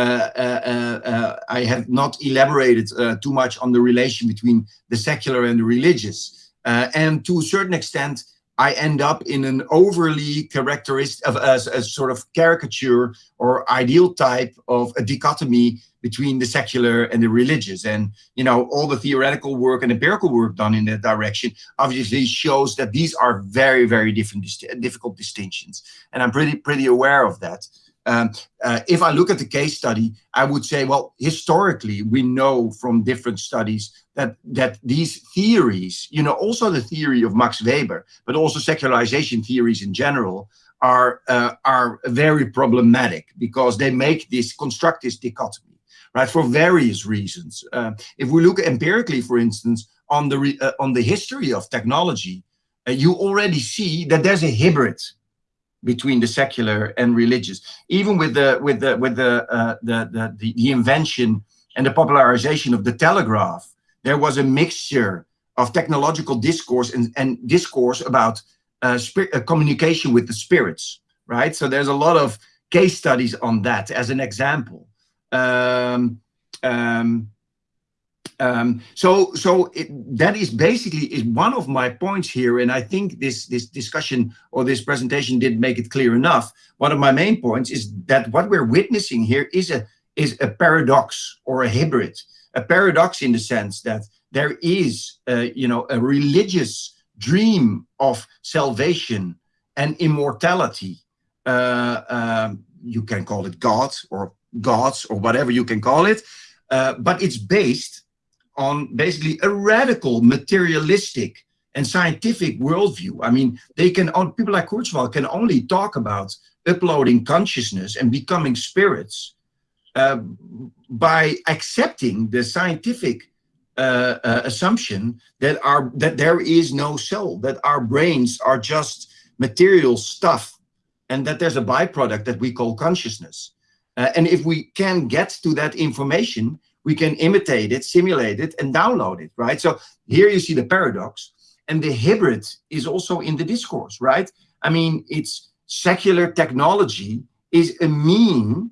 I have not elaborated, uh, too much on the relation between the secular and the religious. Uh, and to a certain extent, I end up in an overly characteristic of a, a sort of caricature or ideal type of a dichotomy between the secular and the religious. And you know, all the theoretical work and empirical work done in that direction obviously shows that these are very, very different, difficult distinctions. And I'm pretty, pretty aware of that. Um, uh, if I look at the case study, I would say, well, historically, we know from different studies that that these theories, you know, also the theory of Max Weber, but also secularization theories in general, are uh, are very problematic because they make this construct this dichotomy, right? For various reasons. Uh, if we look empirically, for instance, on the uh, on the history of technology, uh, you already see that there's a hybrid between the secular and religious. Even with the with the with the uh, the, the the invention and the popularization of the telegraph, there was a mixture of technological discourse and, and discourse about uh, uh, communication with the spirits, right? So there's a lot of case studies on that as an example. Um, um, um, so so it, that is basically is one of my points here, and I think this this discussion or this presentation did make it clear enough. One of my main points is that what we're witnessing here is a is a paradox or a hybrid, a paradox in the sense that there is, uh, you know, a religious dream of salvation and immortality. Uh, um, you can call it God or gods or whatever you can call it, uh, but it's based on basically a radical materialistic and scientific worldview. I mean, they can people like Kurzweil can only talk about uploading consciousness and becoming spirits uh, by accepting the scientific uh, uh, assumption that our that there is no soul, that our brains are just material stuff, and that there's a byproduct that we call consciousness. Uh, and if we can get to that information, we can imitate it, simulate it, and download it, right? So here you see the paradox, and the hybrid is also in the discourse, right? I mean, it's secular technology is a mean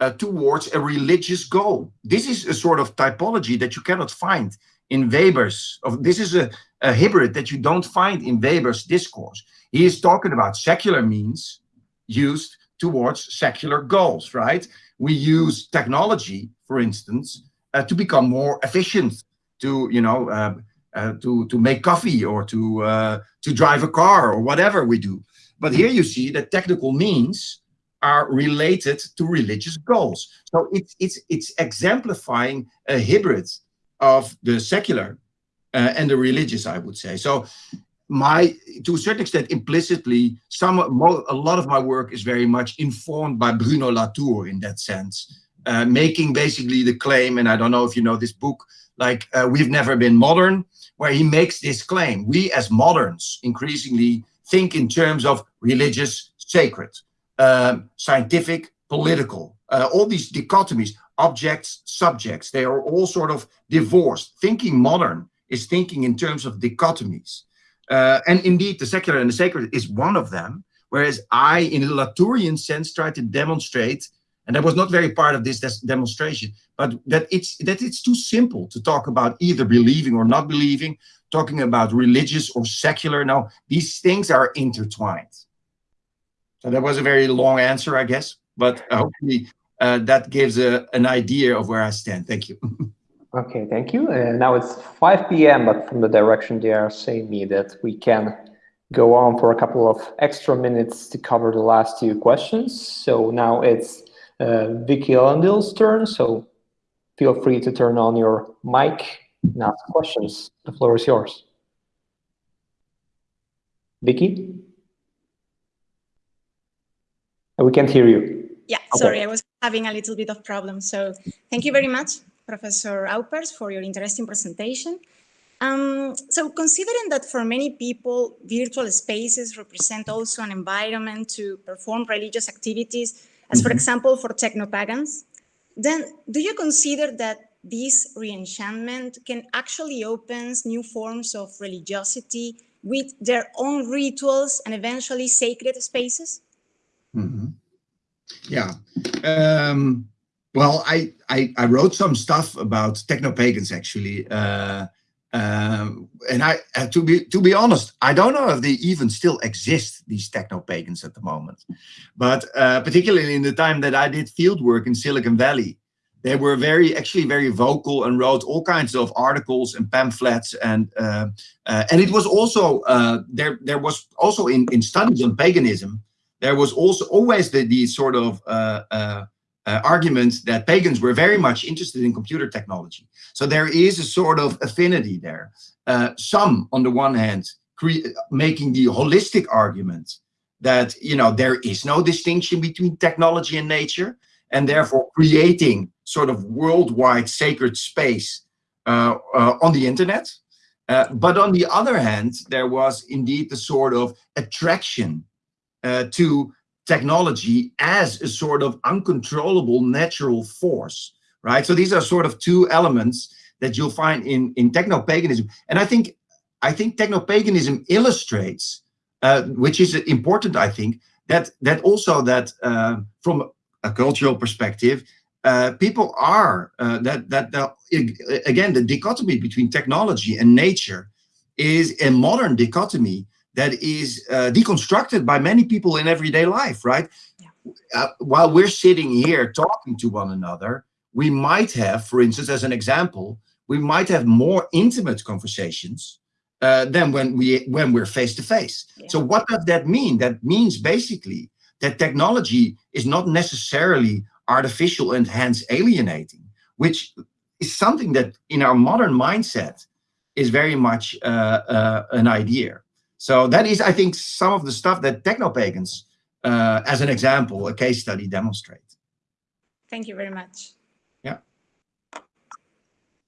uh, towards a religious goal. This is a sort of typology that you cannot find in Weber's, of this is a, a hybrid that you don't find in Weber's discourse. He is talking about secular means used towards secular goals, right? We use technology, for instance, uh, to become more efficient, to, you know, uh, uh, to, to make coffee or to, uh, to drive a car or whatever we do. But here you see that technical means are related to religious goals. So it's, it's, it's exemplifying a hybrid of the secular uh, and the religious, I would say. So my, to a certain extent, implicitly, some, a lot of my work is very much informed by Bruno Latour in that sense, uh, making basically the claim, and I don't know if you know this book, like uh, We've Never Been Modern, where he makes this claim. We as moderns increasingly think in terms of religious, sacred, um, scientific, political, uh, all these dichotomies, objects, subjects, they are all sort of divorced. Thinking modern is thinking in terms of dichotomies. Uh, and indeed, the secular and the sacred is one of them, whereas I, in a Latourian sense, try to demonstrate, and that was not very part of this demonstration, but that it's, that it's too simple to talk about either believing or not believing, talking about religious or secular. Now, these things are intertwined. So that was a very long answer, I guess. but hopefully uh, that gives a, an idea of where I stand. Thank you. *laughs* okay, thank you. And now it's 5 p.m., but from the direction they are saying me that we can go on for a couple of extra minutes to cover the last two questions. So now it's uh, Vicky Landil's turn. So feel free to turn on your mic and ask questions. The floor is yours. Vicky? We can't hear you. Yeah, okay. sorry, I was having a little bit of problem. So thank you very much, Professor Aupers, for your interesting presentation. Um, so considering that for many people, virtual spaces represent also an environment to perform religious activities, as mm -hmm. for mm-hmm. example, for techno-pagans, then do you consider that this reenchantment can actually opens new forms of religiosity with their own rituals and eventually sacred spaces? Mm -hmm. Yeah. Um, well, I, I, I wrote some stuff about techno-pagans actually. Uh, um, and I, uh, to be to be honest, I don't know if they even still exist, these techno-pagans at the moment. But uh, particularly in the time that I did field work in Silicon Valley, they were very, actually very vocal and wrote all kinds of articles and pamphlets. And uh, uh and it was also, uh, there, there was also in, in studies on paganism, there was also always the, the sort of uh, uh, uh, argument that pagans were very much interested in computer technology. So there is a sort of affinity there. Uh, some, on the one hand, making the holistic argument that you know there is no distinction between technology and nature, and therefore creating sort of worldwide sacred space uh, uh, on the internet. but on the other hand, there was indeed the sort of attraction uh, to technology as a sort of uncontrollable natural force, right? So these are sort of two elements that you'll find in, in techno-paganism. And I think, I think techno-paganism illustrates, uh, which is important, I think, that, that also that uh, from a cultural perspective, uh, people are, uh, that, that the, again, the dichotomy between technology and nature is a modern dichotomy that is uh, deconstructed by many people in everyday life, right? Yeah. Uh, while we're sitting here talking to one another, we might have, for instance, as an example, we might have more intimate conversations uh, than when we when we're face to face. So what does that mean? That means basically that technology is not necessarily artificial and hence alienating, which is something that in our modern mindset is very much uh, uh, an idea. So that is, I think, some of the stuff that techno-pagans, uh, as an example, a case study demonstrate. Thank you very much. Yeah.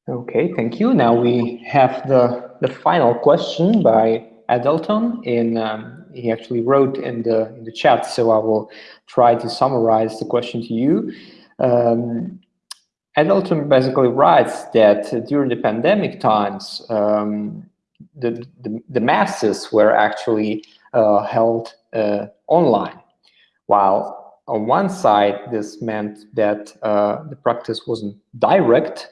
Okay, thank you. Now we have the, the final question by Adelton. In, um, he actually wrote in the, in the chat, so I will try to summarize the question to you. Um, Adelton basically writes that during the pandemic times, um, the, the, the masses were actually uh, held uh, online. While on one side, this meant that uh, the practice wasn't direct.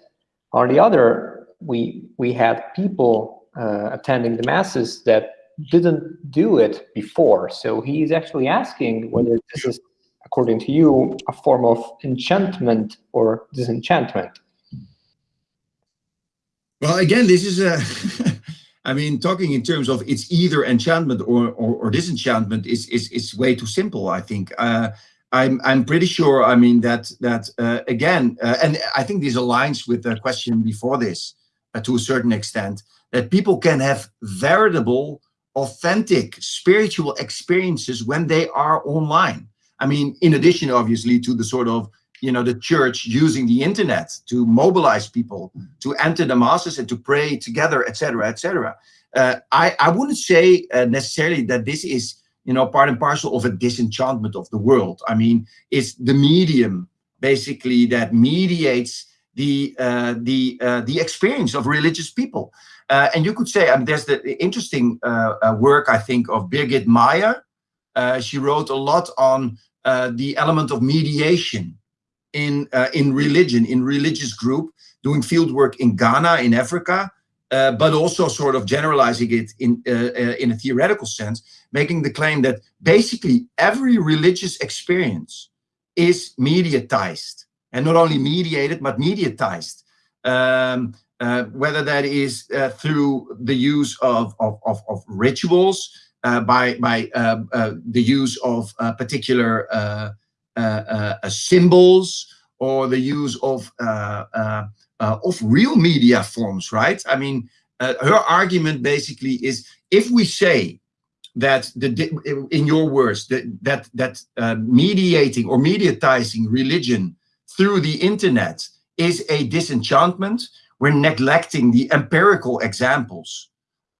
On the other, we, we had people uh, attending the masses that didn't do it before. So he's actually asking whether this is, according to you, a form of enchantment or disenchantment. Well, again, this is a *laughs* I mean, talking in terms of it's either enchantment or, or, or disenchantment is, is, is way too simple, I think. Uh, I'm, I'm pretty sure, I mean, that, that uh, again, uh, and I think this aligns with the question before this uh, to a certain extent, that people can have veritable, authentic spiritual experiences when they are online. I mean, in addition, obviously, to the sort of you know, the church using the internet to mobilize people to enter the masses and to pray together, etc., etc. Uh, I, I wouldn't say uh, necessarily that this is, you know, part and parcel of a disenchantment of the world. I mean, it's the medium basically that mediates the uh, the uh, the experience of religious people. Uh, and you could say, um, there's the interesting uh, work, I think, of Birgit Meyer. she wrote a lot on the element of mediation in uh, in religion, in religious group, doing field work in Ghana, in Africa, uh, but also sort of generalizing it in uh, uh, in a theoretical sense, making the claim that basically every religious experience is mediatized and not only mediated but mediatized um, uh, whether that is through the use of, of, of, of rituals by, by the use of particular Uh, uh, uh, symbols or the use of, of real media forms, right? I mean, her argument basically is if we say that the in your words that that that uh, mediating or mediatizing religion through the internet is a disenchantment we're neglecting the empirical examples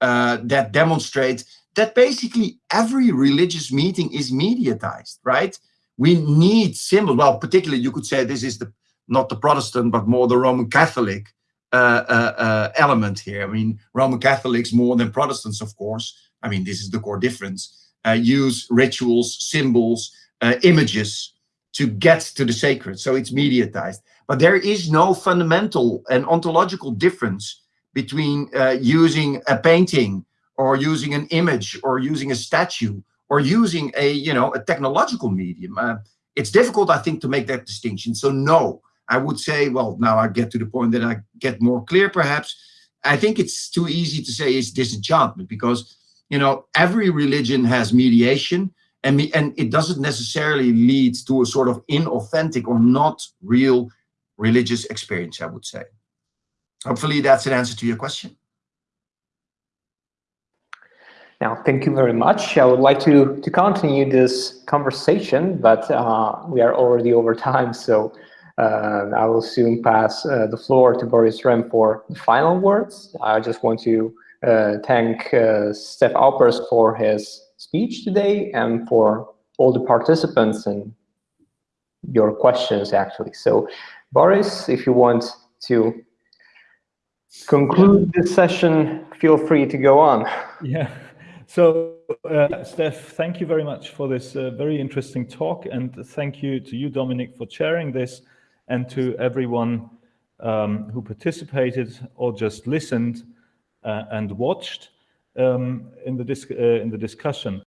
uh, that demonstrate that basically every religious meeting is mediatized right we need symbols well particularly you could say this is the not the protestant but more the roman catholic uh, uh, uh element here i mean roman catholics more than protestants of course I mean, this is the core difference, uh, use rituals, symbols, uh, images to get to the sacred. So it's mediatized. But there is no fundamental and ontological difference between uh, using a painting or using an image or using a statue or using a, you know, a technological medium. Uh, it's difficult, I think, to make that distinction. So no, I would say, well, now I get to the point that I get more clear, perhaps. I think it's too easy to say it's disenchantment because you know, every religion has mediation and, me, and it doesn't necessarily lead to a sort of inauthentic or not real religious experience, I would say. Hopefully that's an answer to your question. Now, thank you very much. I would like to, to continue this conversation, but uh, we are already over time, so uh, I will soon pass uh, the floor to Boris Rem for the final words. I just want to uh, thank uh, Stef Aupers for his speech today and for all the participants and your questions actually. So Boris, if you want to conclude this session, feel free to go on. Yeah. So, uh, Stef, thank you very much for this uh, very interesting talk, and thank you to you, Dominic, for chairing this, and to everyone um, who participated or just listened. Uh, and watched um, in, the uh, in the discussion.